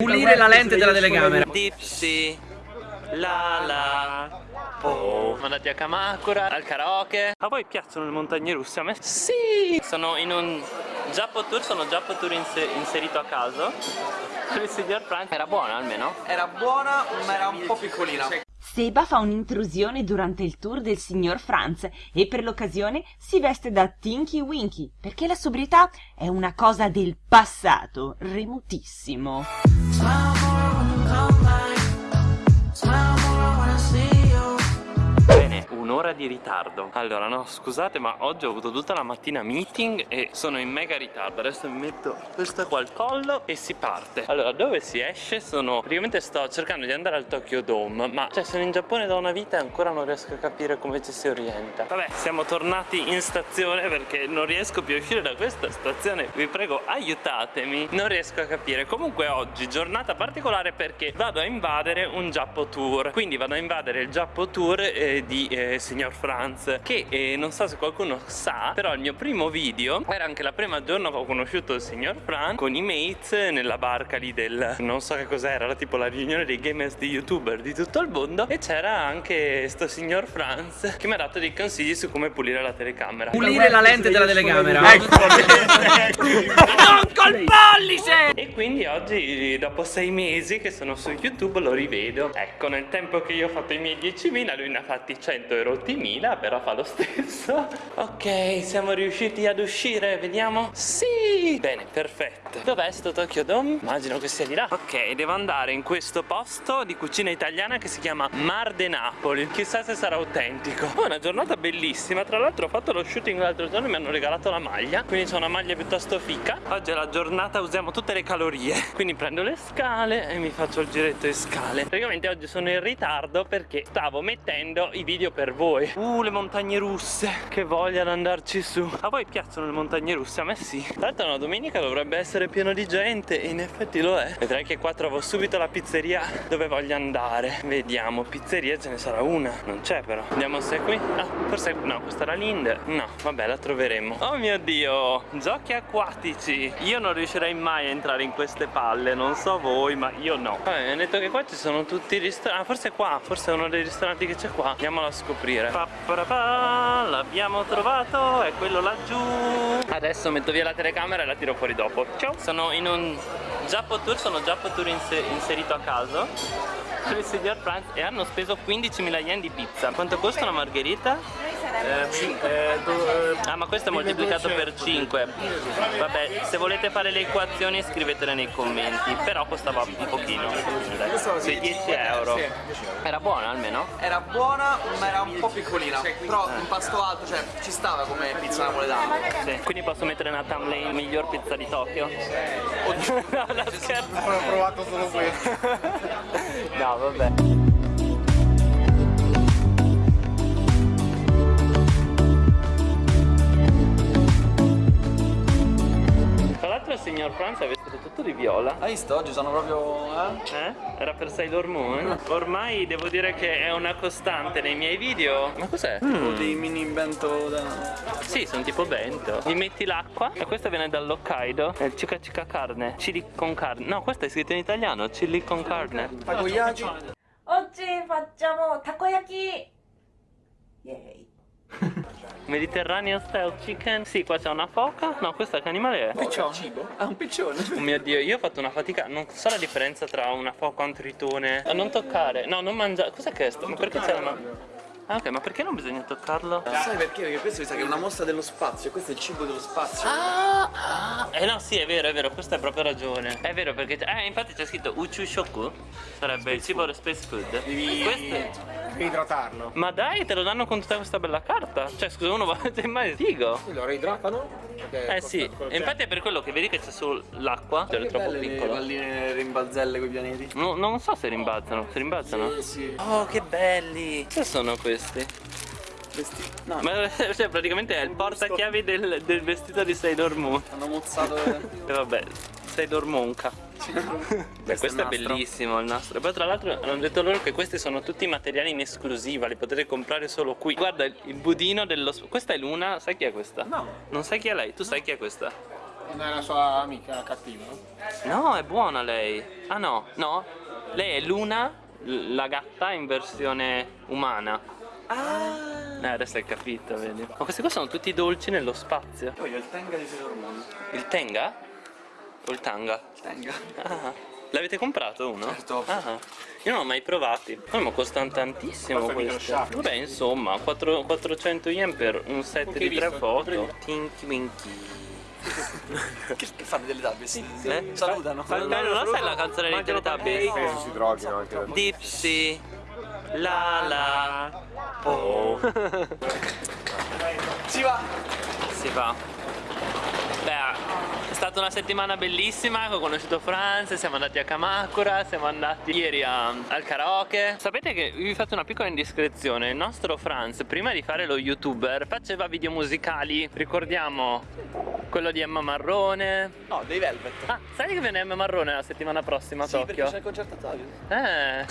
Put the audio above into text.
Pulire la lente della telecamera. Dipsy, la la, oh. Siamo andati a Kamakura, al karaoke. A voi piacciono le montagne russe? A me sì! Sono in un Giappo Tour, sono Giappo Tour inse inserito a caso. Il signor Frank era buona almeno? Era buona, ma era un po' piccolina. Seba fa un'intrusione durante il tour del signor Franz e per l'occasione si veste da Tinky Winky perché la sobrietà è una cosa del passato, remotissimo. Un'ora di ritardo. Allora no, scusate ma oggi ho avuto tutta la mattina meeting e sono in mega ritardo. Adesso mi metto questa qua al collo e si parte. Allora, dove si esce? Sono... Praticamente sto cercando di andare al Tokyo Dome Ma cioè sono in Giappone da una vita e ancora non riesco a capire come ci si orienta. Vabbè, siamo tornati in stazione perché non riesco più a uscire da questa stazione. Vi prego, aiutatemi. Non riesco a capire. Comunque oggi, giornata particolare perché vado a invadere un Giappo Tour. Quindi vado a invadere il Giappo Tour eh, di eh, signor Franz che eh, non so se qualcuno sa però il mio primo video era anche la prima giorno che ho conosciuto il signor Franz con i mates nella barca lì del non so che cos'era era tipo la riunione dei gamers di youtuber di tutto il mondo e c'era anche sto signor Franz che mi ha dato dei consigli su come pulire la telecamera. Pulire la lente della telecamera. non col pollice! E quindi oggi dopo sei mesi che sono su youtube lo rivedo. Ecco nel tempo che io ho fatto i miei 10.000 lui ne ha fatti 100 e rotti mila però fa lo stesso. Ok siamo riusciti ad uscire vediamo. Sì! Bene perfetto. Dov'è sto Tokyo Dome? immagino che sia di là. Ok devo andare in questo posto di cucina italiana che si chiama Mar de Napoli. Chissà se sarà autentico. Poi una giornata bellissima. Tra l'altro ho fatto lo shooting l'altro giorno e mi hanno regalato la maglia. Quindi c'ho una maglia piuttosto fica. Oggi è la giornata usiamo tutte le calorie. Quindi prendo le scale e mi faccio il giretto in scale. Praticamente oggi sono in ritardo perché stavo mettendo i video per voi Uh le montagne russe Che voglia di andarci su. A voi piacciono le montagne russe? A me sì. Tra l'altro una domenica dovrebbe essere pieno di gente E in effetti lo è. Vedrai che qua trovo subito la pizzeria dove voglio andare. Vediamo Pizzeria ce ne sarà una. Non c'è però. Andiamo se è qui? Ah forse no questa era l'Inde. No vabbè la troveremo. Oh mio dio Giochi acquatici. Io non riuscirei mai a entrare in queste palle Non so voi ma io no. Vabbè mi hanno detto che qua ci sono tutti i ristoranti. Ah forse qua Forse è uno dei ristoranti che c'è qua. Andiamolo a scoprire pa, L'abbiamo trovato È quello laggiù. Adesso metto via la telecamera e la tiro fuori dopo. Ciao. Sono in un Giappo Tour Sono Giappo Tour inse inserito a caso. Con il signor Franz E hanno speso 15.000 yen di pizza. Quanto costa una margherita? Ah ma questo è moltiplicato per 5 Vabbè se volete fare le equazioni scrivetele nei commenti Però costava un pochino Sui 10 euro Era buona almeno? Era buona, ma era un po' piccolina. Però un pasto alto, cioè ci stava come pizza napoletana. Sì. Quindi posso mettere nella thumbnail miglior pizza di Tokyo? no, la scherzo Ho provato solo questo. No vabbè Franz è vestito tutto di viola Hai visto? Oggi sono proprio... Eh? Eh? Era per Sailor Moon? Ormai devo dire che è una costante nei miei video Ma cos'è? Tipo dei mini bento da... Sì, sono tipo bento Gli metti l'acqua e questo viene dall'Hokkaido È il cica cica carne Chili con carne No, questo è scritto in italiano Chili con carne Takoyaki. oggi facciamo takoyaki! Yay! Mediterranean style chicken Sì, qua c'è una foca No, questa che animale è? Piccione. Ah, un piccione. Oh mio dio, io ho fatto una fatica Non so la differenza tra una foca e un tritone A non toccare No, non mangiare Cos'è questo? Ma perché c'è una... Ah ok, ma perché non bisogna toccarlo? Sai perché? Perché questo mi sa che è una mostra dello spazio, questo è il cibo dello spazio. Ah, ah, eh no sì è vero è vero questa hai proprio ragione È vero perché eh, infatti c'è scritto Uchu Shoku Sarebbe il cibo dello space food Questo Devi idratarlo. Ma dai te lo danno con tutta questa bella carta Cioè scusa uno va mai figo Lo reidratano? Eh sì E infatti è per quello che vedi che c'è solo l'acqua Cioè è troppo le piccolo palline rimbalzelle con i pianeti. No, non so se rimbalzano Si rimbalzano? Sì, sì. Oh che belli Che sono questi? No, Ma cioè praticamente è il portachiavi del, del vestito di Sailor Moon hanno mozzato... E vabbè Sailor Monka Beh, questo è, nastro. bellissimo il nastro. E poi tra l'altro hanno detto loro che questi sono tutti materiali in esclusiva, li potete comprare solo qui. Guarda il budino dello. Questa è Luna, sai chi è questa? No. Non sai chi è lei? Tu sai chi è questa? Non è la sua amica cattiva? No, è buona lei. Ah no, no. Lei è Luna, la gatta in versione umana. Ah. Eh, adesso hai capito, vedi. Ma questi qua sono tutti dolci nello spazio. Io voglio il Tenga di Sailor Moon. Il Tenga? Il Tanga? Tenga. Ah. L'avete comprato uno? Certo. Ah. Io non l'ho mai provati. Poi ma costano tantissimo Costa questi. sciacquo. Vabbè, insomma, 4 400 yen per un set di tre foto. Tinky Winky. Che, che fanno delle Teletubbies? Eh? Salutano. Eh, non la sai la canzone dei Teletubbies? Penso si droghino anche. Dipsy La la Oh Si va. Si va Beh, è stata una settimana bellissima, ho conosciuto Franz, siamo andati a Kamakura, siamo andati ieri a- al karaoke. Sapete che vi faccio una piccola indiscrezione, il nostro Franz prima di fare lo youtuber faceva video musicali, ricordiamo quello di Emma Marrone. No, dei Velvet. Ah, sai che viene Emma Marrone la settimana prossima a Sì, perché Tokyo? c'è il concerto a Tokyo. Eh.